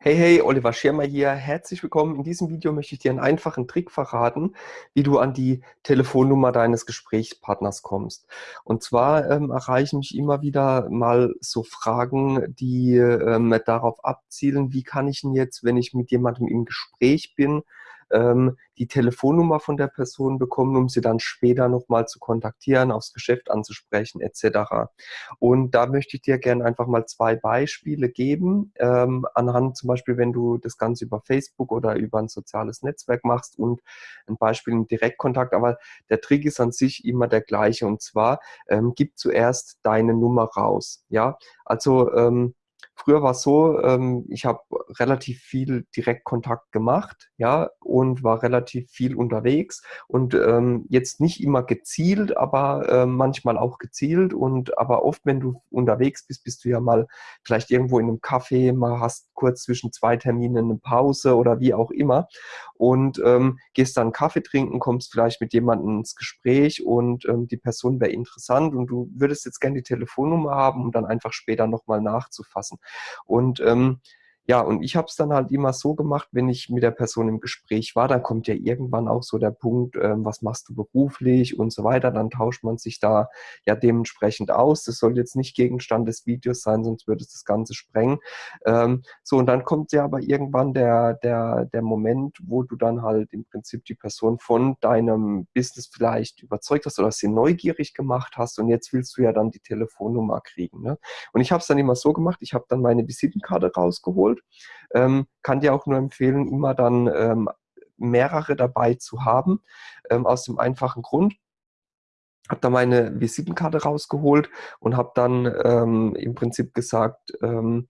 Hey, hey, Oliver Schirmer hier. Herzlich willkommen. In diesem Video möchte ich dir einen einfachen Trick verraten, wie du an die Telefonnummer deines Gesprächspartners kommst. Und zwar ähm, erreichen mich immer wieder mal so Fragen, die ähm, darauf abzielen, wie kann ich denn jetzt, wenn ich mit jemandem im Gespräch bin, ähm, die Telefonnummer von der Person bekommen, um sie dann später nochmal zu kontaktieren, aufs Geschäft anzusprechen etc. Und da möchte ich dir gerne einfach mal zwei Beispiele geben, ähm, anhand zum Beispiel, wenn du das Ganze über Facebook oder über ein soziales Netzwerk machst und ein Beispiel im Direktkontakt, aber der Trick ist an sich immer der gleiche und zwar ähm, gib zuerst deine Nummer raus. Ja, also ähm, Früher war es so, ähm, ich habe relativ viel Direktkontakt gemacht, ja, und war relativ viel unterwegs und ähm, jetzt nicht immer gezielt, aber äh, manchmal auch gezielt und aber oft, wenn du unterwegs bist, bist du ja mal vielleicht irgendwo in einem Café, mal hast kurz zwischen zwei Terminen eine Pause oder wie auch immer und ähm, gehst dann Kaffee trinken, kommst vielleicht mit jemandem ins Gespräch und ähm, die Person wäre interessant und du würdest jetzt gerne die Telefonnummer haben, um dann einfach später nochmal nachzufassen. Und ähm, ja, und ich habe es dann halt immer so gemacht, wenn ich mit der Person im Gespräch war, dann kommt ja irgendwann auch so der Punkt, ähm, was machst du beruflich und so weiter. Dann tauscht man sich da ja dementsprechend aus. Das soll jetzt nicht Gegenstand des Videos sein, sonst würde es das Ganze sprengen. Ähm, so, und dann kommt ja aber irgendwann der, der, der Moment, wo du dann halt im Prinzip die Person von deinem Business vielleicht überzeugt hast oder sie neugierig gemacht hast und jetzt willst du ja dann die Telefonnummer kriegen. Ne? Und ich habe es dann immer so gemacht, ich habe dann meine Visitenkarte rausgeholt ähm, kann dir auch nur empfehlen, immer dann ähm, mehrere dabei zu haben, ähm, aus dem einfachen Grund, habe da meine Visitenkarte rausgeholt und habe dann ähm, im Prinzip gesagt, ähm,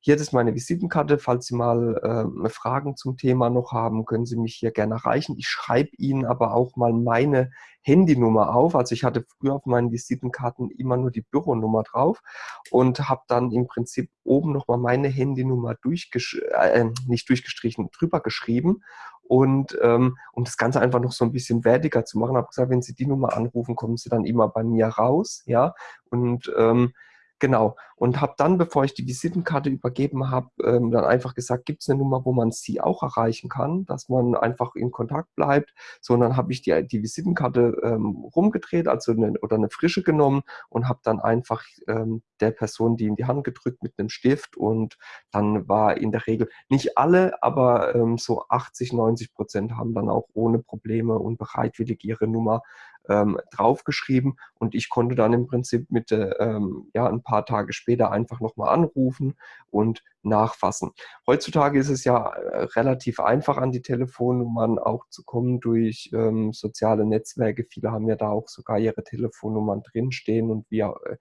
hier ist meine Visitenkarte. Falls Sie mal äh, Fragen zum Thema noch haben, können Sie mich hier gerne erreichen. Ich schreibe Ihnen aber auch mal meine Handynummer auf. Also ich hatte früher auf meinen Visitenkarten immer nur die Büronummer drauf und habe dann im Prinzip oben nochmal meine Handynummer durchgesch äh, nicht durchgestrichen, drüber geschrieben und ähm, um das Ganze einfach noch so ein bisschen wertiger zu machen, habe gesagt, wenn Sie die Nummer anrufen, kommen Sie dann immer bei mir raus, ja, und ähm, Genau. Und habe dann, bevor ich die Visitenkarte übergeben habe, ähm, dann einfach gesagt, gibt es eine Nummer, wo man sie auch erreichen kann, dass man einfach in Kontakt bleibt. So, und dann habe ich die, die Visitenkarte ähm, rumgedreht, also eine, oder eine frische genommen und habe dann einfach ähm, der Person die in die Hand gedrückt mit einem Stift und dann war in der Regel nicht alle, aber ähm, so 80, 90 Prozent haben dann auch ohne Probleme und bereitwillig ihre Nummer ähm, draufgeschrieben und ich konnte dann im Prinzip mit, äh, ähm, ja, ein paar Tage später einfach nochmal anrufen und nachfassen. Heutzutage ist es ja äh, relativ einfach, an die Telefonnummern auch zu kommen durch ähm, soziale Netzwerke. Viele haben ja da auch sogar ihre Telefonnummern drinstehen und, wie, äh,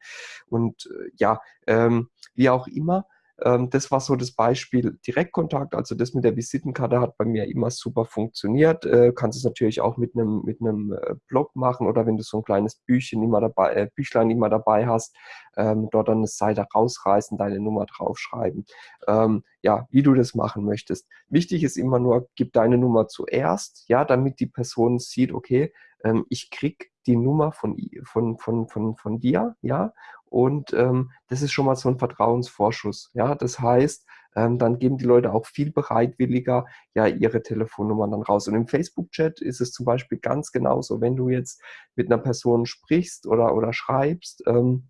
und ja, ähm, wie auch immer. Ähm, das war so das Beispiel Direktkontakt. Also das mit der Visitenkarte hat bei mir immer super funktioniert. Äh, kannst es natürlich auch mit einem mit einem äh, Blog machen oder wenn du so ein kleines Büchchen immer dabei, äh, Büchlein immer dabei hast, ähm, dort dann eine Seite rausreißen, deine Nummer draufschreiben. Ähm, ja, wie du das machen möchtest. Wichtig ist immer nur, gib deine Nummer zuerst, ja, damit die Person sieht, okay, ähm, ich krieg die Nummer von, von, von, von, von dir, ja, und ähm, das ist schon mal so ein Vertrauensvorschuss. Ja, das heißt, ähm, dann geben die Leute auch viel bereitwilliger ja ihre Telefonnummern dann raus. Und im Facebook-Chat ist es zum Beispiel ganz genauso, wenn du jetzt mit einer Person sprichst oder, oder schreibst, ähm,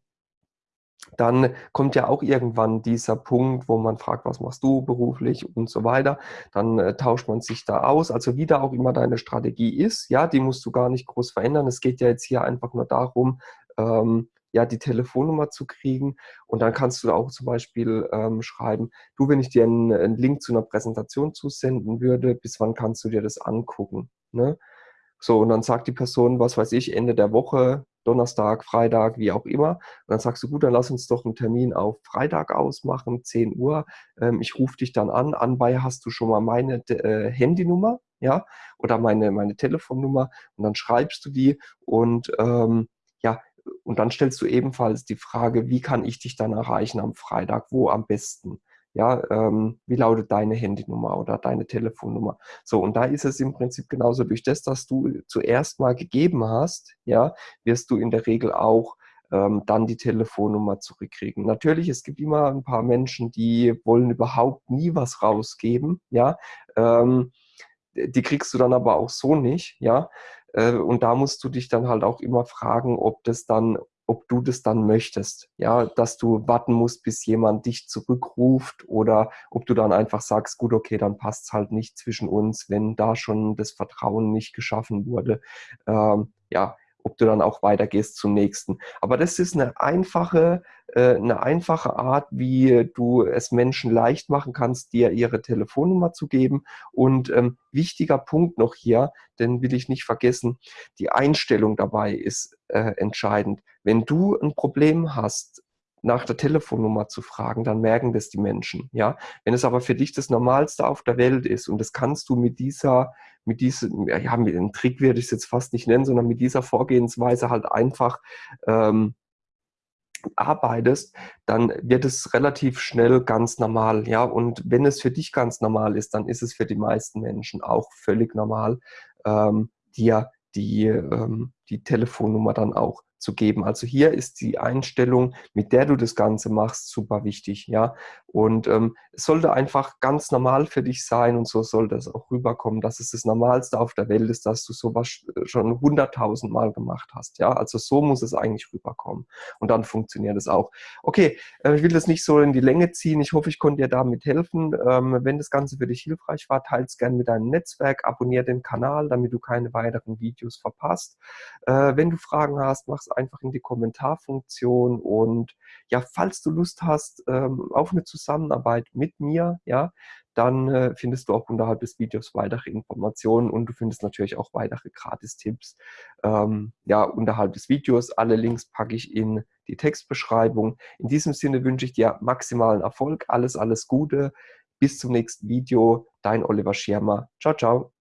dann kommt ja auch irgendwann dieser Punkt, wo man fragt, was machst du beruflich und so weiter. Dann äh, tauscht man sich da aus. Also wie da auch immer deine Strategie ist, ja, die musst du gar nicht groß verändern. Es geht ja jetzt hier einfach nur darum, ähm, ja, die Telefonnummer zu kriegen. Und dann kannst du auch zum Beispiel ähm, schreiben, du, wenn ich dir einen, einen, Link zu einer Präsentation zusenden würde, bis wann kannst du dir das angucken? Ne? So, und dann sagt die Person, was weiß ich, Ende der Woche, Donnerstag, Freitag, wie auch immer. Und dann sagst du, gut, dann lass uns doch einen Termin auf Freitag ausmachen, 10 Uhr. Ähm, ich rufe dich dann an. Anbei hast du schon mal meine äh, Handynummer, ja, oder meine, meine Telefonnummer. Und dann schreibst du die und ähm, ja, und dann stellst du ebenfalls die Frage, wie kann ich dich dann erreichen am Freitag, wo am besten? Ja, ähm, wie lautet deine Handynummer oder deine Telefonnummer? So, und da ist es im Prinzip genauso. Durch das, dass du zuerst mal gegeben hast, ja, wirst du in der Regel auch ähm, dann die Telefonnummer zurückkriegen. Natürlich, es gibt immer ein paar Menschen, die wollen überhaupt nie was rausgeben, ja. Ähm, die kriegst du dann aber auch so nicht, ja. Äh, und da musst du dich dann halt auch immer fragen, ob das dann ob du das dann möchtest, ja, dass du warten musst, bis jemand dich zurückruft oder ob du dann einfach sagst, gut, okay, dann passt es halt nicht zwischen uns, wenn da schon das Vertrauen nicht geschaffen wurde. Ähm, ja, ob du dann auch weitergehst zum nächsten. Aber das ist eine einfache, eine einfache Art, wie du es Menschen leicht machen kannst, dir ihre Telefonnummer zu geben. Und ähm, wichtiger Punkt noch hier, den will ich nicht vergessen, die Einstellung dabei ist äh, entscheidend. Wenn du ein Problem hast, nach der Telefonnummer zu fragen, dann merken das die Menschen, ja. Wenn es aber für dich das Normalste auf der Welt ist und das kannst du mit dieser, mit diesem, ja, mit einem Trick werde ich es jetzt fast nicht nennen, sondern mit dieser Vorgehensweise halt einfach ähm, arbeitest, dann wird es relativ schnell ganz normal, ja. Und wenn es für dich ganz normal ist, dann ist es für die meisten Menschen auch völlig normal, ähm, dir die, ähm, die Telefonnummer dann auch zu geben. Also hier ist die Einstellung, mit der du das Ganze machst, super wichtig. Ja? Und ähm, es sollte einfach ganz normal für dich sein und so sollte es auch rüberkommen, dass es das Normalste auf der Welt ist, dass du sowas schon hunderttausend Mal gemacht hast. Ja? Also so muss es eigentlich rüberkommen. Und dann funktioniert es auch. Okay, äh, ich will das nicht so in die Länge ziehen. Ich hoffe, ich konnte dir damit helfen. Ähm, wenn das Ganze für dich hilfreich war, teile es gerne mit deinem Netzwerk, abonniere den Kanal, damit du keine weiteren Videos verpasst. Äh, wenn du Fragen hast, mach einfach in die Kommentarfunktion und ja, falls du Lust hast ähm, auf eine Zusammenarbeit mit mir, ja, dann äh, findest du auch unterhalb des Videos weitere Informationen und du findest natürlich auch weitere Gratis-Tipps ähm, ja, unterhalb des Videos. Alle Links packe ich in die Textbeschreibung. In diesem Sinne wünsche ich dir maximalen Erfolg, alles, alles Gute. Bis zum nächsten Video. Dein Oliver Schirmer. Ciao, ciao.